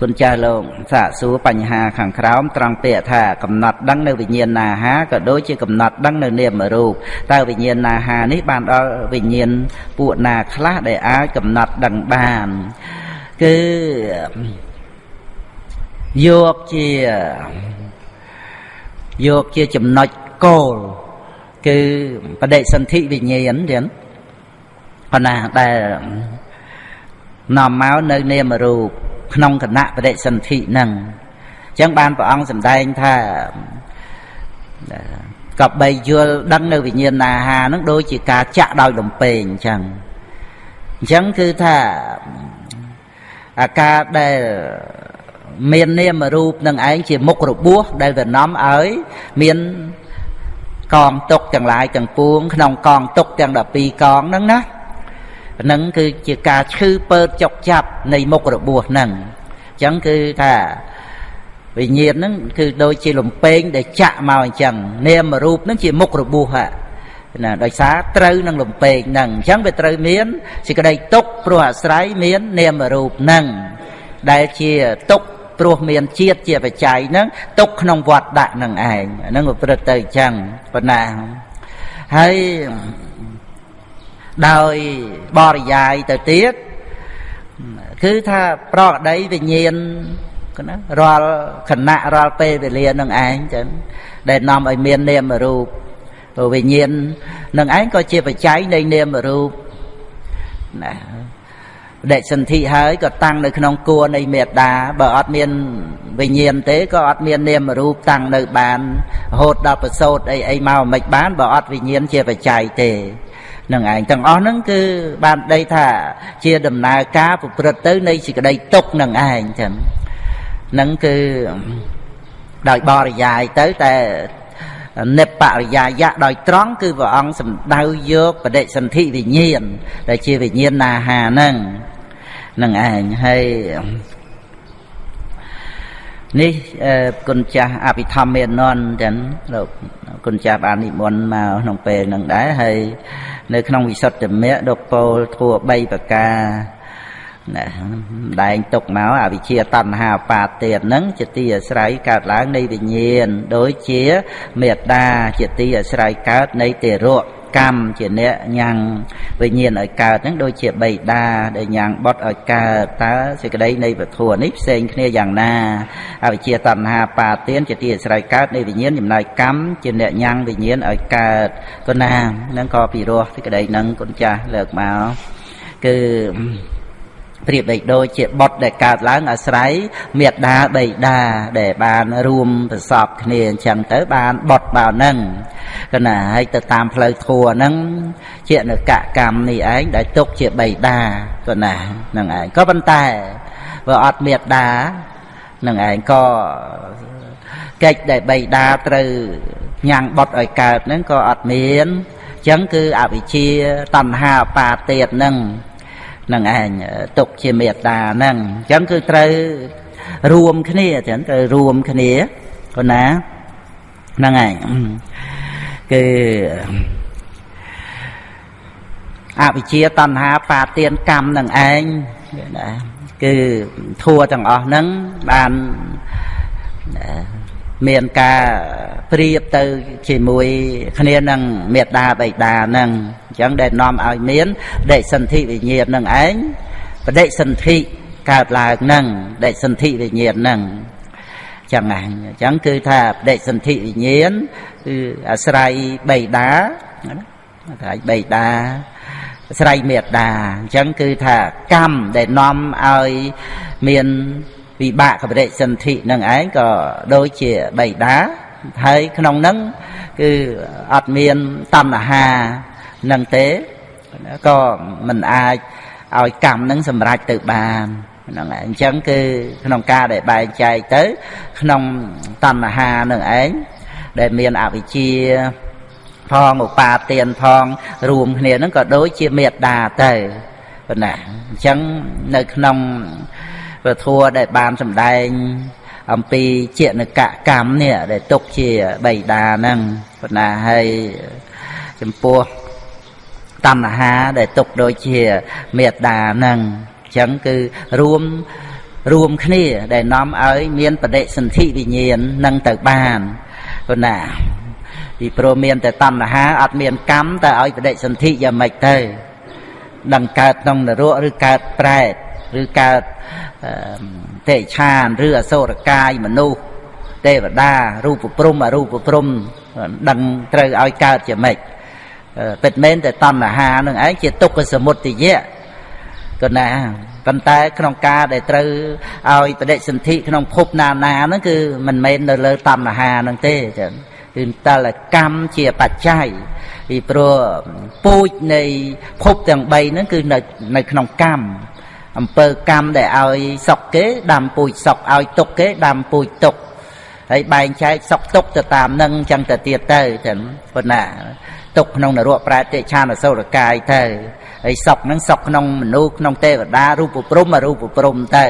គុណចាស់លោកសាកសួរបញ្ហាខាងក្រោមត្រង់ពាក្យថាកំណត់ដឹងនៅវិញ្ញាណណាហាក៏ដូចជាកំណត់ដឹងនៅនាមរូបតើវិញ្ញាណណាហានេះបានដល់វិញ្ញាណពួកណាខ្លះដែលអាចកំណត់ដឹងបានគឺយកជាយកជាចំណុចគោលគឺបដិសន្ធិវិញ្ញាណទៀតប៉ុណ្ណាដែលនាំមកនៅនាមរូប ក្នុងគណៈបដិសន្ធិហ្នឹងអញ្ចឹងបានព្រះអង្គសម្ដែងថាក៏បីយល់ដឹងនៅវិញ្ញាណអាហារហ្នឹងដូចជាការចាក់ដោយលំពេងអញ្ចឹងអញ្ចឹងគឺថាអាការដែលមាននាមរូបនឹងឯងជាមុខរបួសដែលវានាំឲ្យមានកងទុកទាំងឡាយទាំងពួងក្នុងកងទុកទាំង12កងហ្នឹងណា ហ្នឹងគឺជាការឈឺពើចុកចាប់នៃមុខរបួសហ្នឹងអញ្ចឹងគឺថាវិញ្ញាណហ្នឹងគឺដូចជាលំពេងដែលចាក់មកអញ្ចឹងនាមរូបហ្នឹងជាមុខរបួសណាដោយសារត្រូវនឹងលំពេងហ្នឹងអញ្ចឹងវាត្រូវមានសេចក្តីទុកព្រោះអាស្រ័យមាននាមរូបហ្នឹងដែលជាទុកព្រោះមានជាតិជាបច្ច័យហ្នឹងទុកក្នុងវត្តដាក់នឹងឯងហ្នឹងប្រព្រឹត្តទៅអញ្ចឹងប៉ុណ្ណាហើយ ដោយបរិយាយទៅទៀតគឺថាប្រកដីវិញ្ញាណណារាល់ខណៈរាល់ពេលវេលានឹងឯងចឹងដែលនាំឲ្យមាននាមរូបវិញ្ញាណនឹងឯងក៏ជាបច្ច័យនៃនាមរូបណាបដិសន្ធិហើយក៏តាំងនៅក្នុងគួរនៃមេត្តាបើអត់មានវិញ្ញាណទេក៏អត់មាននាមរូបតាំងនៅបានរហូតដល់ប្រសូតអីអីមកមិនបានបើអត់វិញ្ញាណជាបច្ច័យទេ នឹងឯងទាំងអស់ហ្នឹងគឺបានដីថាជាដំណើរការប្រព្រឹត្តទៅនៃសេចក្តីទុកនឹងឯងចឹងហ្នឹងគឺដោយបរិយាយទៅតែនិបរិយាយៈដោយត្រង់គឺព្រះអង្គសំដៅយកបដិសន្ធិវិញ្ញាណដែលជាវិញ្ញាណណាហាហ្នឹងនឹងឯងហើយ នេះគុណចាស់អភិធម្មមេននចឹងលោកគុណចាស់បាននិមន្តមកក្នុងពេលហ្នឹងដែរហើយនៅក្នុងវិសុទ្ធិមៈលោកពោលធัว3ប្រការណាដែងទុកមកអវិជ្ជាតណ្ហាបាទេហ្នឹងជាទីអាស្រ័យកើតឡើងនៃវិញ្ញាណដូចជាមេត្តាជាទីអាស្រ័យកើតនៃទេរៈ កម្មជាអ្នកញ៉ាំងវិញ្ញាណឲ្យកើតហ្នឹងដូចជាបៃតាដែលញ៉ាំងបុតឲ្យកើតតើសេចក្តីនៃពធនេះផ្សេងគ្នាយ៉ាងណាអវិជ្ជាតណ្ហាបាទានជាទីអាស្រ័យកើតនៃវិញ្ញាណចំណាយកម្មជាអ្នកញ៉ាំងវិញ្ញាណឲ្យកើតក៏ណាហ្នឹងក៏ពិរោះសេចក្តីហ្នឹងគុណចាស់លើកមកគឺ ប្រៀបដូចដូចជាបុតដែលកើតឡើងអាស្រ័យមេត្តាបៃតាដែលបានរួមប្រសពគ្នាអញ្ចឹងទៅបានបុតបើហ្នឹងកណាហើយទៅតាមផ្លូវធัวហ្នឹងជានកកម្មនេះឯងដែលទុកជាបៃតាកណាហ្នឹងឯងក៏ប៉ុន្តែបើអត់មេត្តានឹងឯងក៏កិច្ចដែលបៃតាត្រូវញ៉ាំងបុតឲ្យកើតហ្នឹងក៏អត់មានអញ្ចឹងគឺអវិជ្ជាតណ្ហាបាទៀតហ្នឹង នឹងឯងទុកជាមេត្តាហ្នឹងអញ្ចឹងគឺត្រូវរួមគ្នាចឹងត្រូវរួមគ្នាប៉ុណ្ណាហ្នឹងឯងគឺអវិជ្ជាតណ្ហាបាទានកម្មនឹងឯងណាគឺធัวទាំងអស់ហ្នឹងបានមានការប្រៀបទៅជាមួយគ្នានឹងមេត្តាបិតានឹងអញ្ចឹងដែលនាំឲ្យមានដេកសន្ធិវិញ្ញាណនឹងឯងបដិសន្ធិកើតឡើងនឹងដេកសន្ធិវិញ្ញាណនឹងចឹងហ្នឹងអញ្ចឹងគឺថាបដិសន្ធិវិញ្ញាណគឺអាស្រ័យបិតាអាស្រ័យបិតាអាស្រ័យមេត្តាអញ្ចឹងគឺថាកម្មដែលនាំឲ្យមានវិបាកកបរិសន្ធិនឹងឯងក៏ដូចជាបៃតាហើយក្នុងនឹងគឺអត់មានតណ្ហា នឹងទេក៏មិនអាចឲ្យកម្មនឹងសម្រេចទៅបានហ្នឹងឯងអញ្ចឹងគឺក្នុងការដែលបែងចែកទៅ ក្នុងតណ្ហានឹងឯងដែលមានអវិជ្ជាផងឧបាទានផងរួមគ្នាហ្នឹងក៏ដូចជាមេត្តាទៅប៉ុណ្ណាអញ្ចឹងនៅក្នុងពធัวដែលបានសម្ដែងអំពីជានកកម្មនេះដែលទុកជាបៃតាហ្នឹងប៉ុន្តែហើយចំពោះ តណ្ហាដែលទុកដូចជាមេត្តាហ្នឹងអញ្ចឹងគឺរួមរួមគ្នាដែលនាំឲ្យមានបដិសន្ធិវិញ្ញាណនឹងទៅបានប៉ុណ្ណាពីព្រោះមានតែតណ្ហាអត់មានកម្មតែឲ្យបដិសន្ធិយ៉ាងម៉េចទៅនឹងកើតក្នុងនរកឬកើតប្រែតឬកើតទេឆានឬអសុរកាយមនុស្សទេវតារូបព្រំអរូបព្រំដឹងត្រូវឲ្យកើតជាម៉េច ពិតមែនតែតណ្ហានឹងឯងជាទុក្ខសមុទយៈក៏ណាប៉ុន្តែក្នុងការដែលត្រូវឲ្យបដិសន្ធិក្នុងភពណានាហ្នឹងគឺមិនមែននៅលើតណ្ហាហ្នឹងទេចឹងគឺតលកម្មជាបច្ច័យពីព្រោះពូជនៃភពទាំង3ហ្នឹងគឺនៅនៅក្នុងកម្មអំពើកម្មដែលឲ្យសុកគេដាំពូជសុកឲ្យទុកគេដាំពូជទុក ហើយបែងចែកសុកទុកទៅតាមនឹងអញ្ចឹងទៅទៀតទៅចឹងប៉ុណ្ណាទុកក្នុងនរកប្រែតិឆានអសុរកាយទៅហើយសុកហ្នឹងសុកក្នុងមនុស្សក្នុងទេវតារូបព្រំអរូបព្រំទៅ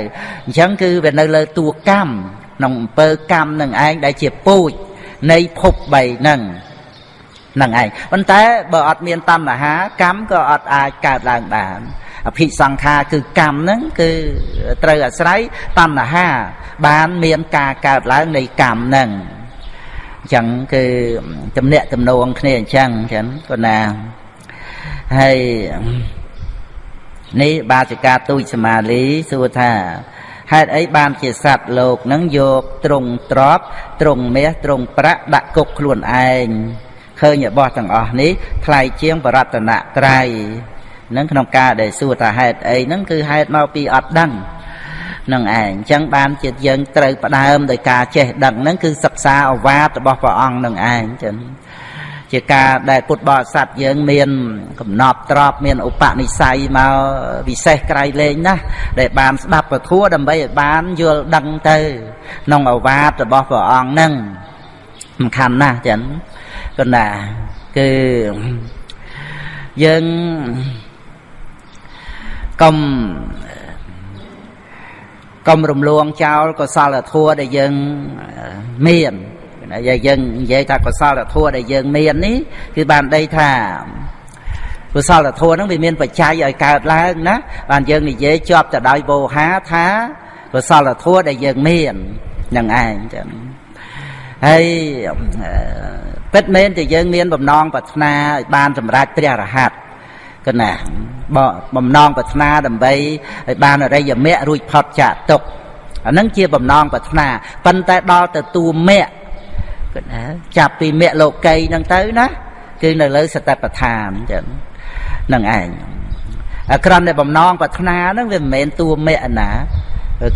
អញ្ចឹងគឺវានៅលើតួកម្មក្នុងអំពើកម្មនឹងឯងដែលជាពូជនៃភព3ហ្នឹងហ្នឹងឯងប៉ុន្តែបើអត់មានតណ្ហាកម្មក៏អត់អាចកើតឡើងបាន អភិសង្ខារគឺកម្មហ្នឹងគឺត្រូវអាស្រ័យតណ្ហា បានមានការកើតឡើងនៃកម្មហ្នឹងអញ្ចឹងគឺទំនាក់ទំនងគ្នាអញ្ចឹងអញ្ចឹងគាត់ណាហើយនេះបាសិកាទូចសមាលីសួរថាហេតុអីបានជាសត្វលោកនឹងយកត្រង់ទ្របត្រង់មាសត្រង់ប្រាក់ដាក់គុកខ្លួនឯងឃើញរបស់ទាំងអស់នេះថ្លៃជាងបរតនត្រ័យ នឹងក្នុងការដែលសួរថាហេតុអីហ្នឹងគឺហេតុមកពីអត់ដឹងនឹងឯងអញ្ចឹងបានជាយើងត្រូវផ្ដើមដោយការចេះដឹងហ្នឹងគឺសិក្សាអវាទរបស់ព្រះអង្គនឹងឯងចឹងជាការដែលពុទ្ធបរិស័ទយើងមានកំណប់ទ្របមានឧបនិស្ស័យមកពិសេសក្រៃលែងណាស់ដែលបានស្ដាប់ពធัวដើម្បីឲ្យបានយល់ដឹងទៅក្នុងអវាទរបស់ព្រះអង្គហ្នឹងសំខាន់ណាស់ចឹងគណាគឺយើង កុំកុំរំលងចោលកុសលធម៌ដែលយើងមានហើយយើងនិយាយថាកុសលធម៌ដែលយើងមាននេះគឺបានដីថាកុសលធម៌ហ្នឹងវាមានបច្ច័យឲ្យកើតឡើងណាបានយើងនិយាយជាប់ទៅដោយវោហាថាកុសលធម៌ដែលយើងមាននឹងឯងចឹងហើយពិតមែនតែយើងមានបំណងប្រាថ្នាឲ្យបានសម្រេចព្រះរហ័ត កណាបំណងប្រាថ្នាដើម្បីឲ្យបានអរិយមគ្គរួចផុតចាកទុក្ខអានឹងជាបំណងប្រាថ្នាប៉ុន្តែដល់ទៅតួមគ្គគណាចាប់ពីមគ្គលោកីហ្នឹងទៅណាគឺនៅលើសតិប្បដ្ឋានចឹងនឹងឯងក្រំតែបំណងប្រាថ្នាហ្នឹងវាមិនមែនតួមគ្គណា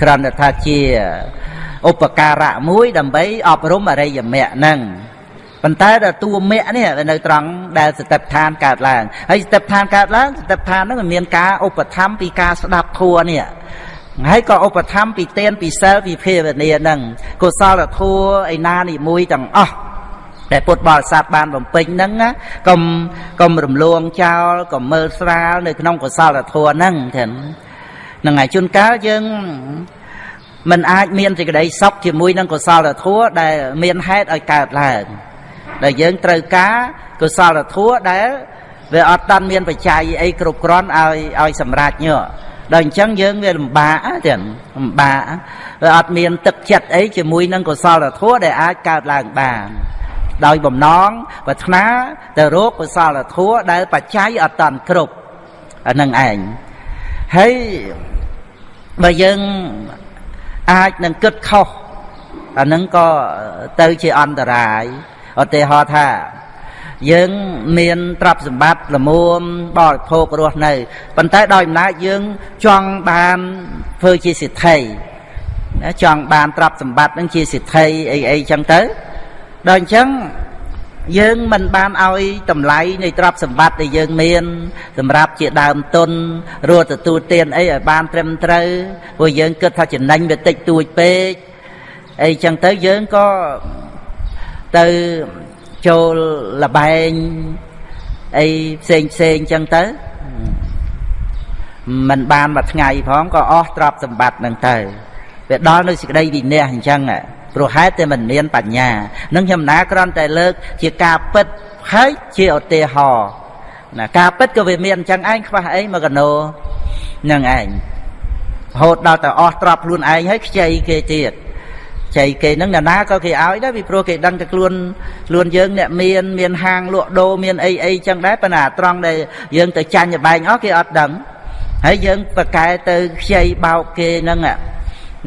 ក្រំតែថាជាឧបការៈមួយដើម្បីអប់រំអរិយមគ្គហ្នឹង ប៉ុន្តែដល់តួមគ្គនេះនៅត្រង់ដែលសតិប្បដ្ឋានកើតឡើងហើយសតិប្បដ្ឋានកើតឡើងសតិប្បដ្ឋានហ្នឹងមានការឧបត្ថម្ភពីការស្ដាប់ធัวនេះហើយក៏ឧបត្ថម្ភពីទានពីសិលពីភាវនាហ្នឹងកុសលធัวឯណានិមួយទាំងអស់តែពុទ្ធបរិស័ទបានបំពេញហ្នឹងកុំកុំរំលងចោលកុំមើលស្រាលនៅក្នុងកុសលធម៌ហ្នឹងចឹងហ្នឹងហើយជួនកាលយើងមិនអាចមានសេចក្តីសុខជាមួយនឹងកុសលធម៌ដែលមានហេតុឲ្យកើតឡើង ដែលយើងត្រូវការកុសលធัวដែលវាអត់តាន់មានបច្ច័យអីគ្រប់គ្រាន់ឲ្យឲ្យសម្រេចញោដល់អញ្ចឹងយើងវាលំបាកទៀតលំបាកវាអត់មានទឹកចិត្តអីជាមួយនឹងកុសលធម៌ដែលអាចកើតឡើងបានដោយបំណងប្រាថ្នាទៅរកកុសលធម៌ដែលបច្ច័យអត់តាន់គ្រប់អានឹងឯងហើយបើយើងអាចនឹងគិតខុសអានឹងក៏ទៅជាអន្តរាយ ឧទាហរណ៍ថា យើងមានទ្រព្យសម្បត្តិល្មមបរិភោគរស់នៅប៉ុន្តែដោយអំណាចយើងចង់បានធ្វើជាសិទ្ធិណាចង់បានទ្រព្យសម្បត្តិនឹងជាសិទ្ធិអីអីចឹងទៅដល់អញ្ចឹងយើងមិនបានឲ្យតម្លៃនៃទ្រព្យសម្បត្តិដែលយើងមាន សម្រាប់ជាដើមទុនរត់ទទួលទានអីឲ្យបានត្រឹមត្រូវព្រោះយើងគិតថាចំណេញវាតិចតួចពេកអីចឹងទៅយើងក៏ ទៅចូលលបែងអីផ្សេងផ្សេងចឹងទៅมันបានមួយថ្ងៃផងក៏អស់ទ្រព្យសម្បត្តិនឹងទៅវាដល់នៅសេចក្តីវិន័យអញ្ចឹងព្រោះហេតុតែមិនមានបញ្ញានឹងខ្ញុំណាគ្រាន់តែលើក ជាការពិតហើយជាឧទាហរណ៍ណាការពិតក៏វាមានអញ្ចឹងឯងខ្វះអីមកកណោនឹងឯងរហូតដល់តែអស់ទ្រព្យខ្លួនឯងហើយខ្ចីគេទៀត ចៃគេហ្នឹងណាក៏គេឲ្យដែរពីព្រោះគេដឹងតែខ្លួនខ្លួនយើងអ្នកមានមានហាងលក់ដូរមានអីអីចឹងដែរប៉ុន្តែត្រង់ដែលយើងទៅចាញ់បែងអស់គេអត់ដឹងហើយយើងប្រកែទៅខ្ចីបោកគេហ្នឹង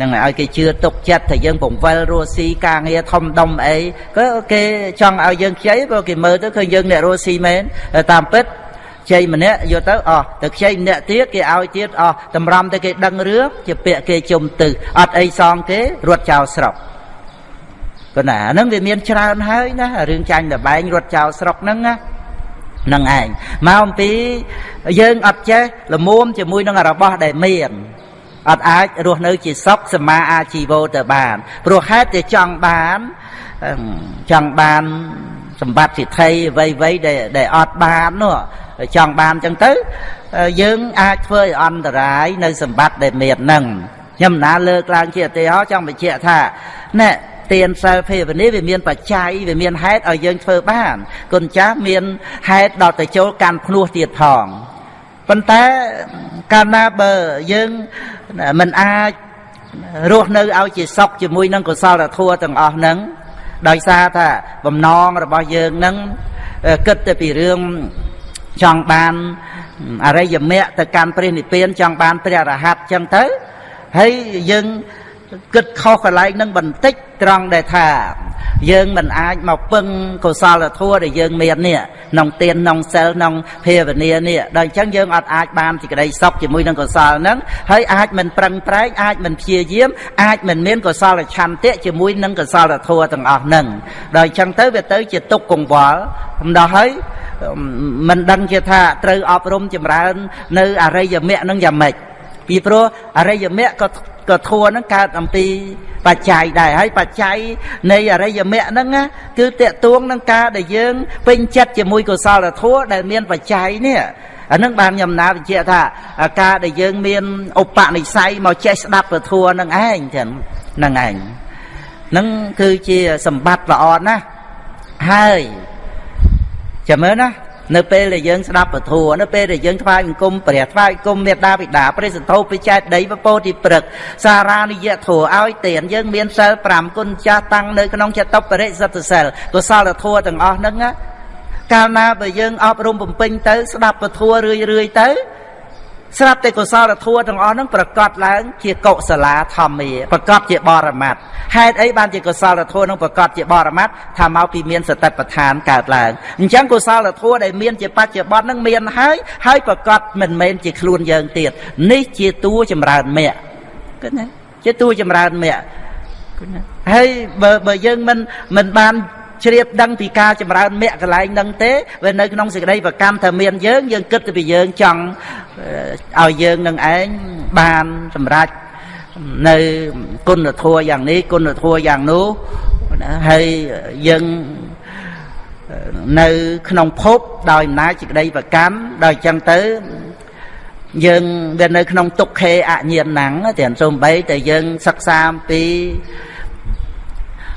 នឹងឲ្យគេជឿទុកចិត្តថាយើងពង្វិលរស់ស៊ីការងារធំដុំអីក៏គេចង់ឲ្យយើងខ្ចីព្រោះគេមើលទៅឃើញយើងអ្នករស់ស៊ីមែនតាមពិត ខ្ចីម្នាក់យកទៅអស់ទៅខ្ចីម្នាក់ទៀតគេឲ្យទៀតអស់តម្រាំទៅគេដឹងរឿងជាពាក្យគេជុំទៅអត់អីសងគេរត់ចោលស្រុកក៏ណាហ្នឹងវាមានច្រើនហើយណារឿងចាញ់លបែងរត់ចោលស្រុកហ្នឹងណានឹងឯងមកអំពីយើងអត់ចេះលមុំជាមួយនឹងរបស់ដែលមានអត់អាចរស់នៅជាសុខសមាអាជីវោទៅបានព្រោះហេតុតែចង់បានចង់បាន សម្បត្តិសិទ្ធិអ្វីអ្វីដែលដែលអត់បាននោះចង់បានចឹងទៅ យើងអាចធ្វើឲ្យអន្តរាយនៅសម្បត្តិដែលមានហ្នឹងខ្ញុំណាលើកឡើងជាឧទាហរណ៍ចង់បញ្ជាក់ថាណែទានសិលភាវនាវាមានបច្ច័យវាមានហេតុឲ្យយើងធ្វើបានគុណចាស់មានហេតុដល់ទៅចូលកាន់ភ្នោះទៀតផងប៉ុន្តែកាលណាបើយើងមិនអាចរស់នៅឲ្យជាសុខជាមួយនឹងកុសលធម៌ទាំងអស់ហ្នឹង ដោយសារថាបំណងរបស់យើងហ្នឹងគិតតែពីរឿងចង់បានអរិយមគ្គទៅកាន់ព្រះនិព្វានចង់បានព្រះរហ័តចឹងទៅហើយយើង គិតខុសកន្លែងនឹងបន្តិចត្រង់ដែលថា យើងមិនអាចមកពឹងកុសលធម៌ដែលយើងមាននេះក្នុងទានក្នុងសិលក្នុងភាវនានេះដល់អញ្ចឹងយើងអត់អាចបានសេចក្តីសុខជាមួយនឹងកុសលហ្នឹងហើយអាចមិនប្រឹងប្រែងអាចមិនព្យាយាមអាចមិនមានកុសលឆន្ទៈជាមួយនឹងកុសលធម៌ទាំងអស់ហ្នឹងដល់អញ្ចឹងទៅវាទៅជាទុកកង្វល់ម្ដងហើយមិនដឹងជាថាត្រូវអប់រំចម្រើន នៅអរិយមគ្គនឹងយ៉ាងម៉េចពីព្រោះអរិយមគ្គក៏ ក៏ធัวហ្នឹងកើតអំពីបច្ច័យដែរហើយបច្ច័យនៃអរិយមគ្គហ្នឹងគឺតេតួងនឹងការដែលយើងពេញចិត្តជាមួយកុសលធัวដែលមានបច្ច័យនេះអានឹងបានខ្ញុំណាបញ្ជាក់ថាការដែលយើងមានឧបនិស្ស័យមកចេះស្ដាប់ពធัวនឹងឯងចឹងនឹងឯងនឹងគឺជាសម្បត្តិល្អណាស់ហើយចាំមើលណា នៅពេលដែលយើងស្ដាប់ពធនៅពេលដែលយើងថ្វាយបង្គំព្រះថ្វាយបង្គំមេត្តាបិតាព្រះសន្ធោពិចេតដីពពោធិព្រឹកសារានិយធัวឲ្យទានយើងមានសិល5គុណចាស់តាំងនៅក្នុងចតុបរិសិទ្ធសិលកុសលធัวទាំងអស់ហ្នឹងកាលណាបើយើងអប់រំបំពេញទៅស្ដាប់ពធរឿយរឿយទៅ ស្រាប់តែកុសលធម៌ទាំងអស់ហ្នឹងប្រកបឡើង ជាកុសលាធម្មាប្រកបជាបរមត្តហេតុអីបានជាកុសលធម៌ហ្នឹងប្រកបជាបរមត្តថាមកពីមានសតិប្បដ្ឋានកើតឡើងអញ្ចឹងកុសលធម៌ដែលមានជាបច្ចុប្បន្នហ្នឹងមានហើយហើយប្រកបមិនមែនជាខ្លួនយើងទៀតនេះជាតួចម្រើនមគ្គគិតណាជាតួចម្រើនមគ្គហើយបើបើយើងមិនមិនបាន ជ្រាបដឹងពីការចម្រើនមគ្គកន្លែងហ្នឹងទេវានៅក្នុងសេចក្តីប្រកម្មថាមានយើងយើងគិតទៅពីយើងចង់ឲ្យយើងនឹងឯងបានសម្រេចនៅគុណធម៌យ៉ាងនេះគុណធម៌យ៉ាងនោះហើយយើងនៅក្នុងភពដោយអំណាចសេចក្តីប្រកម្មដោយអញ្ចឹងទៅយើងវានៅក្នុងទុក្ខេអញ្ញាណังទាំងសូម្បីតែយើងសិក្សាអំពី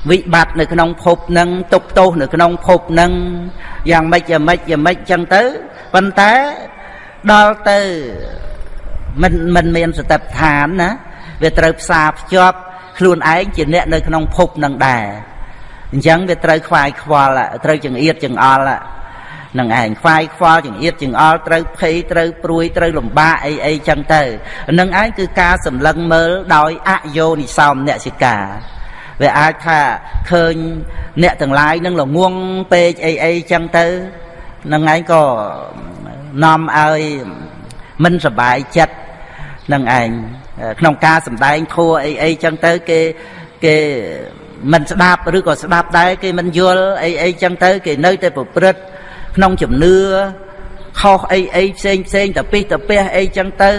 វិបត្តិនៅក្នុងភពនឹងទុកទោសនៅក្នុងភពនឹងយ៉ាងម៉េចយ៉ាងម៉េចយ៉ាងម៉េចចឹងទៅប៉ុន្តែដល់ទៅមិនមិនមានសតិប្បដ្ឋានណាវាត្រូវផ្សារភ្ជាប់ខ្លួនឯងជាអ្នកនៅក្នុងភពនឹងដែរអញ្ចឹងវាត្រូវខ្វាយខ្វល់ត្រូវចង្អៀតចង្អល់នឹងឯងខ្វាយខ្វល់ចង្អៀតចង្អល់ត្រូវភ័យត្រូវព្រួយត្រូវលំបាកអីអីចឹងទៅនឹងឯងគឺការសម្លឹងមើលដោយអយោនិសោមនសិកា វាអាចថាឃើញអ្នកទាំងឡាយនឹងល្ងងពេកអីអីចឹងទៅនឹងឯងក៏នាំឲ្យមិនសบายចិត្តនឹងឯងក្នុងការសំដែងធัวអីអីចឹងទៅគេគេមិនស្ដាប់ឬក៏ស្ដាប់ដែរគេមិនយល់អីអីចឹងទៅគេនៅតែប្រព្រឹត្តក្នុងជំនឿខុសអីអីផ្សេងផ្សេងតពិសតពះអីចឹងទៅ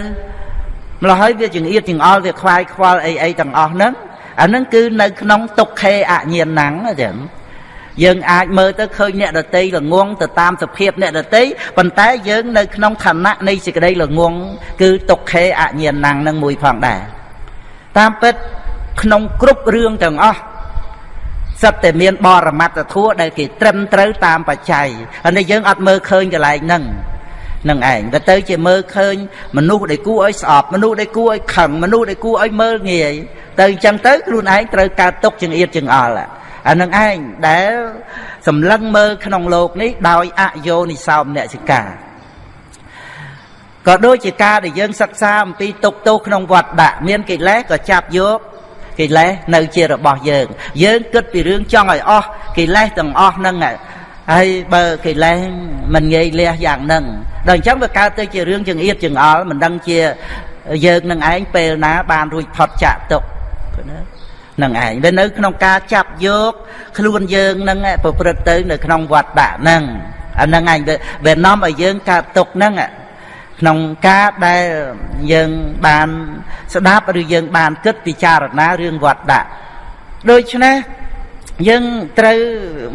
ម្ល៉េះហើយវាចង្អៀតចង្អល់វាខ្វាយខ្វល់អីអីទាំងអស់ហ្នឹង អាហ្នឹងគឺនៅក្នុងទុក្ខេអញ្ញាណังចឹងយើងអាចមើលទៅឃើញអ្នកដតីល្ងងទៅតាមសភាពអ្នកដតីប៉ុន្តែយើងនៅក្នុងឋានៈនៃសេចក្តីល្ងងគឺទុក្ខេអញ្ញាណังនឹងមួយផងដែរតាមពិតក្នុងគ្រប់រឿងទាំងអស់សិតតែមានបរមត្តធัวដែលគេត្រឹមត្រូវតាមបច្ច័យហើយយើងអត់មើលឃើញកន្លែងហ្នឹង នឹងឯងទៅទៅជាមើលឃើញមនុស្សដែលគួរឲ្យស្អប់មនុស្សដែលគួរឲ្យខឹងមនុស្សដែលគួរឲ្យមើលងាយទៅអញ្ចឹងទៅខ្លួនឯងត្រូវកើតទុកចង្អៀតចង្អល់អានឹងឯងដែលសម្លឹងមើលក្នុងโลกនេះដោយអយោនិសោមនសិកាក៏ដូចជាការដែលយើងសិក្សាអំពីទុកទោសក្នុងវត្តដាក់មានកិលេសក៏ចាប់យកកិលេសនៅជារបស់យើងយើងគិតពីរឿងចង់ឲ្យអស់កិលេសទាំងអស់ហ្នឹងហើយបើកិលេសមិនងាយលះយ៉ាងហ្នឹង ដល់អញ្ចឹងវាកើតទៅជារឿងចង្អៀតចង្អល់មិនដឹងជាយើងនឹងឯងពេលណា បានរួចផុតចាក់ទុកនឹងឯងវានៅក្នុងការចាប់យកខ្លួនយើងនឹងប្រព្រឹត្តទៅ នៅក្នុងវត្តដាក់ហ្នឹងអាហ្នឹងឯងវានាំឲ្យយើងកើតទុកហ្នឹងក្នុងការដែលយើងបានស្ដាប់ឬយើងបានគិតពិចារណារឿងវត្តដាក់ដូច្នេះ យើងត្រូវ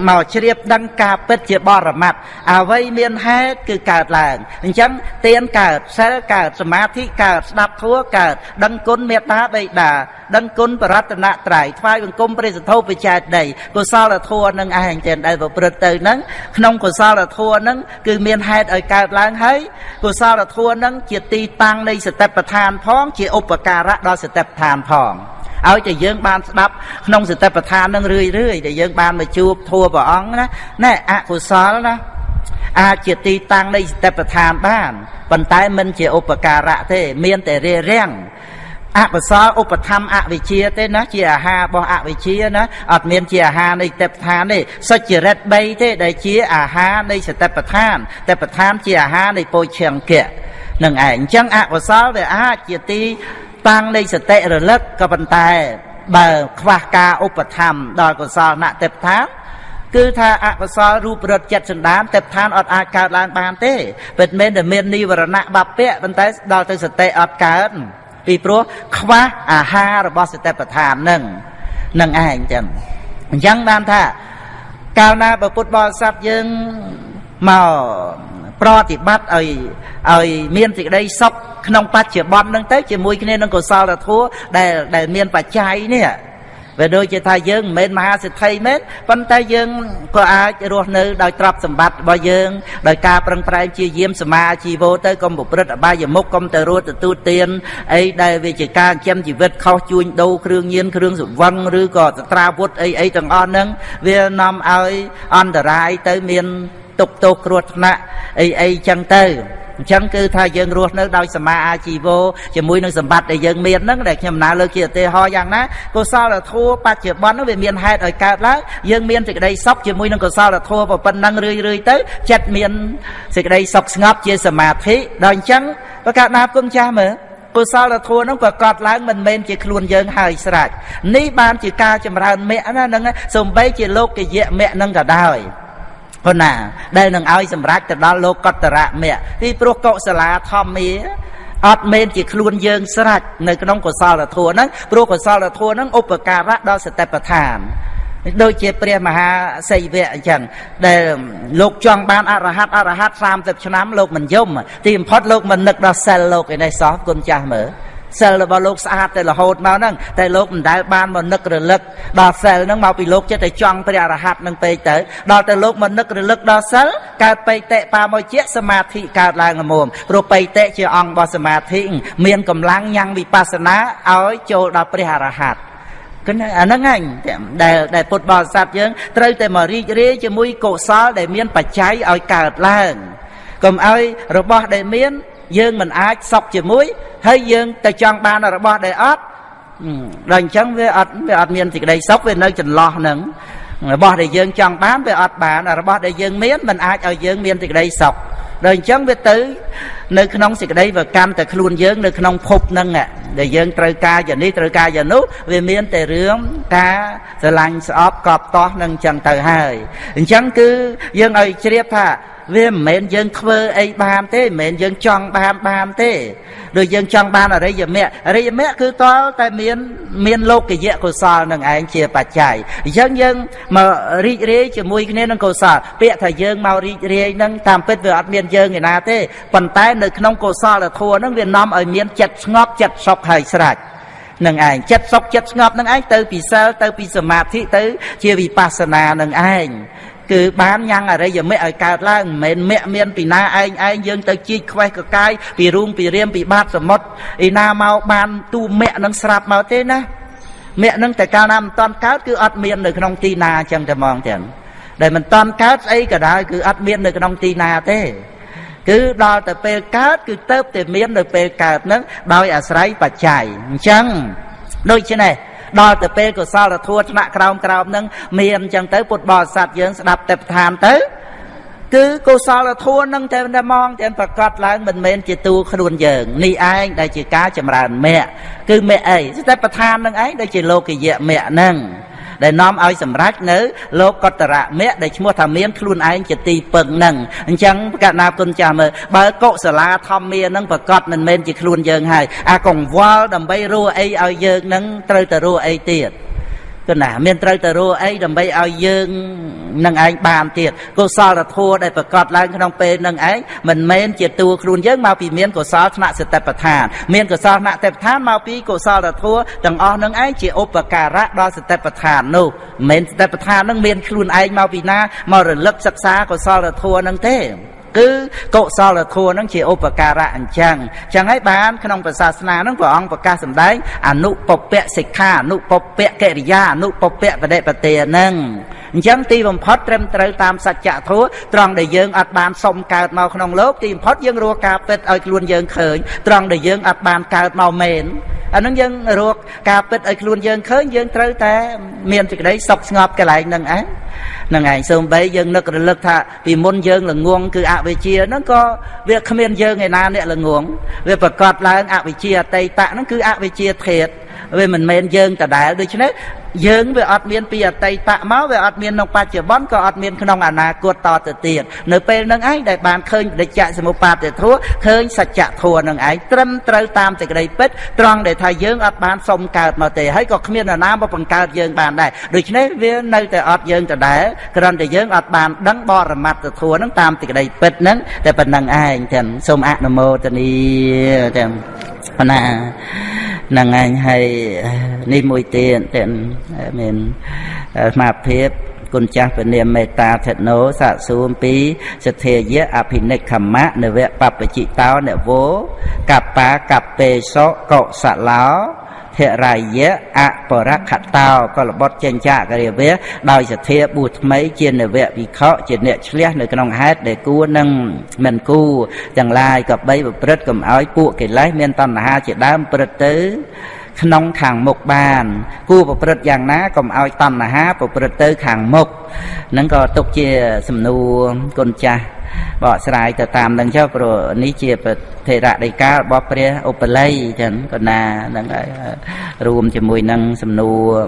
មកជ្រាបដឹងការពិតជាបរមត្ថអ្វីមានហេតុគឺកើតឡើងអញ្ចឹងទៀនកើតសិលកើតសមាធិកើតស្ដាប់ធัวកើតដឹងគុណមេត្តាបិតាដឹងគុណបរតនត្រ័យថ្វាយបង្គំព្រះសទ្ធោបច្ច័យដីកុសលធัวនឹងឯងទាំងដែលប្រព្រឹត្តទៅនឹងក្នុងកុសលធัวនឹងគឺមានហេតុឲ្យកើតឡើងហើយកុសលធัวនឹងជាទីតាំងនៃសតិប្បដ្ឋានផងជាឧបការៈដល់សតិប្បដ្ឋានផង ឲ្យតែយើងបានស្ដាប់ក្នុងសតិប្បដ្ឋាននឹងរឿយរឿយដែលយើងបានមកជួបធัวព្រះអង្គណាណែអកុសលណាអាចជាទីតាំងនៃសតិប្បដ្ឋានបានប៉ុន្តែមិនជាឧបការៈទេ មានតែរារាំងអកុសលឧបធម្មអវិជ្ជាទេណាជាអាហាររបស់អវិជ្ជាណាអត់មានជាអាហារនៃទេពឋានទេសុចរិត3ទេដែលជាអាហារនៃសតិប្បដ្ឋានទេពដ្ឋានជាអាហារនៃពោឈង្គៈនឹងឯងអញ្ចឹងអកុសលវាអាចជាទី តាំងនៃសតិរលឹកក៏ប៉ុន្តែ បើខ្វះការឧបត្ថម្ភដល់កុសលណទេពឋានគឺថាអកុសលរូបរត់ចិត្តសន្តានទេពឋានអត់អាចកើតឡើងបានទេពិតមែនតែមាននិវរណៈបពៈប៉ុន្តែដល់ទៅសតិអត់កើតពីព្រោះខ្វះអាហាររបស់សតិប្បដ្ឋាននឹងនឹងឯងចឹងអញ្ចឹងបានថាកាលណាបើពុទ្ធបរិស័ទយើងមក ប្រតិបត្តិឲ្យឲ្យមានសេចក្តីសុខក្នុងបច្ចុប្បន្នហ្នឹងទៅជាមួយគ្នានឹងកុសលធម៌ដែលដែលមានបច្ច័យនេះវាដូចជាថាយើងមិនមែនមហាសិទ្ធិមែនប៉ុន្តែយើងក៏អាចរស់នៅដោយទ្រព្យសម្បត្តិរបស់យើងដោយការប្រឹងប្រែងជាយាមសមាជីវោទៅកុំប្រព្រឹត្តអបាយមុខកុំទៅរត់ទទួលទានអីដែលវាជាការចិញ្ចឹមជីវិតខុសជួញដូរគ្រឿងញៀនគ្រឿងសង្វឹងឬក៏សត្រាវុធអីអីទាំងអស់ហ្នឹងវានាំឲ្យអន្តរាយទៅមាន ទុកទោសគ្រោះថ្នាក់អីអីចឹងទៅអញ្ចឹងគឺថាយើងរស់នៅដោយសមាអាជីវោជាមួយនឹងសម្បត្តិដែលយើងមានហ្នឹងដែលខ្ញុំណាលើកជាឧទាហរណ៍យ៉ាងណាកុសលធម៌បច្ចុប្បន្នវាមានហេតុឲ្យកើតឡើងយើងមានសេចក្តីសុខជាមួយនឹងកុសលធម៌ប៉ុណ្ណឹងរឿយរឿយទៅចិត្តមានសេចក្តីសុខស្ងប់ជាសមាធិដល់អញ្ចឹងប្រកាសណាគុំចាស់មើលកុសលធម៌ហ្នឹងប្រកបឡើងមិនមែនជាខ្លួនយើងហើយស្រេចនេះបានជាការចម្រើនមគ្គណាហ្នឹងសំបីជាលោកយៈមគ្គហ្នឹងក៏ដោយ ប៉ុណ្ណា ដែលនឹងឲ្យសម្រេចទៅដល់លោកកតរៈមគ្គពីព្រោះកុសលាធម្មាអត់មែនជាខ្លួនយើងស្រេចនៅក្នុងកុសលធម៌ហ្នឹងព្រោះកុសលធម៌ហ្នឹងឧបការៈដល់សតិប្បដ្ឋានដូចជាព្រះមហាសីវៈអញ្ចឹងដែលលោកចង់បានអរហັດអរហັດ30ឆ្នាំលោកមិនយំទីបំផុតលោកមិននឹកដល់សិលលោកឯនេះសោះគុណចាស់មើល សិលរបស់លោកស្អាតតែរហូតមកហ្នឹងតែលោកមិនដែលបានមកនឹករលឹកដល់សិលហ្នឹងមកពីលោកចិត្តតែចង់ព្រះអរហ័តហ្នឹងពេកទៅដល់តែលោកមកនឹករលឹកដល់សិលកើតបៃតេបាមកជាសមាធិកើតឡើងល្មមព្រោះបៃតេជាអង្គរបស់សមាធិមានកម្លាំងញ៉ាំងវិបស្សនាឲ្យចូលដល់ព្រះអរហ័តគណអាហ្នឹងឯងដែលដែលពុទ្ធបរិស័ទយើងត្រូវតែមករីករាយជាមួយកុសលដែលមានបច្ច័យឲ្យកើតឡើងកុំឲ្យរបស់ដែលមាន យើងមិនអាចសុខជាមួយហើយយើងទៅចង់បានរបស់ដែលអត់ដល់អញ្ចឹងវាអត់វាអត់មានសេចក្តីសុខវានៅចន្លោះហ្នឹងរបស់ដែលយើងចង់បានវាអត់បានរបស់ដែលយើងមានមិនអាចឲ្យយើងមានសេចក្តីសុខដល់អញ្ចឹងវាទៅនៅក្នុងសេចក្តីវាកម្មតែខ្លួនយើងនៅក្នុងភពហ្នឹងដែលយើងត្រូវការយ៉ាងនេះត្រូវការយ៉ាងនោះវាមានតែរឿងការស្រឡាញ់ស្អប់កប់តោះនឹងអញ្ចឹងទៅហើយអញ្ចឹងគឺយើងឲ្យជ្រាបថា វាមិនមែនយើងធ្វើអីបានទេមិនមែនយើងចង់បានបានទេដូចយើងចង់បានអរិយមគ្គអរិយមគ្គគឺតលតែមានមានលោកយៈកុសលនឹងឯងជាបច្ច័យអញ្ចឹងយើងមករីករាយជាមួយគ្នានឹងកុសលពាក្យថាយើងមករីករាយនឹងតាមពិតវាអត់មានយើងឯណាទេប៉ុន្តែនៅក្នុងកុសលធម៌នឹងវានាំឲ្យមានចិត្តស្ងប់ចិត្តសុខហើយស្រេចនឹងឯងចិត្តសុខចិត្តស្ងប់នឹងឯងទៅពីសិលទៅពីសមាធិទៅជាវិបស្សនានឹងឯង គឺបានញ៉ាំងអរិយមគ្គឲ្យកើតឡើងមិនមែនមគ្គមានពីណាឯងឯងយើងទៅជីកខ្វេះកកាយពីរូងពីរៀមពីបាតសមុទ្រឯណាមកបានទូមគ្គនឹងស្រាប់មកទេណាមគ្គនឹងតែកាលណាមិនតាន់កើតគឺអត់មាននៅក្នុងទីណាអញ្ចឹងតែហ្មងទាំងដែលមិនតាន់កើតស្អីក៏ដោយគឺអត់មាននៅក្នុងទីណាទេគឺដល់ទៅពេលកើតគឺទៅតែមាននៅពេលកើតនឹងដោយអាស្រ័យបច្ច័យអញ្ចឹងដូច្នេះ ដល់ទៅពេលកុសលធម៌ថ្នាក់ក្រោមក្រោមហ្នឹងមានអញ្ចឹងទៅពុទ្ធបរិស័ទយើងស្ដាប់តែប្រឋានទៅគឺកុសលធម៌នឹងតែតែមកទាំងប្រកាសឡើងមិនមែនជាតួខ្លួនយើងនេះឯងដែលជាការចម្រើនមគ្គគឺមគ្គអីស្ដេចប្រធាននឹងឯងដែលជាលោកយៈមគ្គហ្នឹង ដែលនាំឲ្យសម្រេចនៅ លោកកតរៈមគ្គដែលឈ្មោះថាមានខ្លួនឯងជាទីពឹងនឹងអញ្ចឹងកណាគុណចាស់មើលបើកុសលាធម្មានឹងប្រកាសមិនមែនជាខ្លួនយើងហើយអាកង្វល់ដើម្បីរੂអីឲ្យយើងនឹងត្រូវតែរੂអីទៀត គឺណាមានត្រូវទៅរੂអីដើម្បីឲ្យយើងនឹងឯងបានទៀតកុសលធម៌ដែលប្រកបឡើងក្នុងពេលនឹងឯងមិនមែនជាតួខ្លួនយើងមកពីមានកុសលថ្នាក់សតិប្បដ្ឋានមានកុសលថ្នាក់សតិប្បដ្ឋានមកពីកុសលធម៌ទាំងអស់នឹងឯងជាឧបការៈដល់សតិប្បដ្ឋាននោះមិនមែនសតិប្បដ្ឋាននឹងមានខ្លួនឯងមកពីណាមករលឹកសិក្សាកុសលធម៌នឹងទេ គឺកុសលធម៌នឹងជាឧបការៈអញ្ចឹងអញ្ចឹងហើយបានក្នុងព្រះសាសនានឹងព្រះអង្គប្រកាសសម្ដែងអនុពពៈសិក្ខាអនុពពៈកិរិយាអនុពពៈបដិបទានឹងអញ្ចឹងទីបំផុតត្រឹមត្រូវតាមសច្ចធម៌ត្រង់ដែលយើងអត់បានសុំកើតមកក្នុងលោកទីបំផុតយើងរកការពិតឲ្យខ្លួនយើងឃើញត្រង់ដែលយើងអត់បានកើតមកមែន អានឹងយើងរកការពិតឲ្យខ្លួនយើងឃើញយើងត្រូវតែមានសេចក្តីសុខស្ងប់កន្លែងហ្នឹងឯងហ្នឹងឯងសូម្បីយើងនឹករលឹកថាពីមុនយើងល្ងងគឺអវិជ្ជាហ្នឹងក៏វាគ្មានយើងឯណាអ្នកល្ងងវាប្រកាសឡើងអវិជ្ជាអតីតហ្នឹងគឺអវិជ្ជាធាតវាមិនមែនយើងដដែលដូច្នេះ យើងវាអត់មានពីអតីតមកវាអត់មានក្នុងបច្ចុប្បន្នក៏អត់មានក្នុងអនាគតតទៅទៀតនៅពេលនឹងឯងដែលបានឃើញបដិច្ចសមុបាទធัวឃើញសច្ចធัวនឹងឯងត្រឹមត្រូវតាមសេចក្តីពិតត្រង់ដែលថាយើងអត់បានសុំកើតមកទេហើយក៏គ្មាននរណាមកបង្កើតយើងបានដែរដូច្នេះវានៅតែអត់យើងដដែលគ្រាន់តែយើងអត់បានដឹងបរមត្តធัวនឹងតាមសេចក្តីពិតនឹងតែប៉ុណ្្នឹងឯងទាំងសូមអនុមោទនីទាំងប៉ុណ្ណាហ្ នឹងឯងហើយនេះមួយទៀតទាំងមានស្មារតីគុណចាស់ពនាមមេត្តាធិណោសាកសួរពីសទ្ធាយៈអភិនិកខមៈនវៈបពជិតោនវោកបាកបេសោកុសឡោ ធរាយៈអបរខតោក៏លបុតចេញចាករាវៈដោយសទ្ធាបួសថ្មីជានវៈវិខជាអ្នកឆ្លះនៅក្នុងហេតុដែលគួរនឹងមិនគួរទាំងឡាយក៏បីប្រព្រឹត្តកុំឲ្យពួកកិលេសមានតណ្ហាជាដើមព្រឹត្តទៅក្នុងខាងមុខបាន គួរប្រព្រឹត្តយ៉ាងណាកុំឲ្យតណ្ហាប្រព្រឹត្តទៅខាងមុខហ្នឹងក៏ទុកជាសំណួរគុណចាស់ បកស្រាយទៅតាមនឹងចុះព្រោះនេះជាប្រធេរដីការបស់ព្រះឧបល័យចឹងក៏ណាហ្នឹងហើយរួមជាមួយនឹងសំណួរ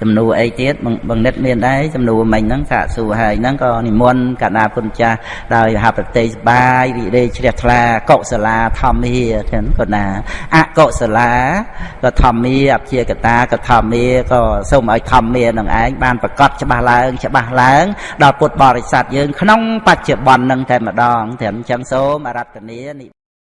សំណួរអីទៀតបង្និតមានដែរសំណួរមិញហ្នឹងសាកសួរហើយហ្នឹងក៏និមន្តកណ្ដាគុណចាស់ដោយហបតិសបាយរីករាយជ្រះថ្លាកុសលាធម្មាចឹងក៏ណាអកុសលាក៏ធម្មាអព្យាកតាក៏ធម្មាក៏សូមឲ្យធម្មានឹងឯងបានប្រកាសច្បាស់ឡើង ច្បាស់ឡើង ដល់ពុទ្ធបរិស័ទយើង ក្នុងបច្ចុប្បន្ននឹងតែម្ដងត្រឹមចឹងសូមអរតនា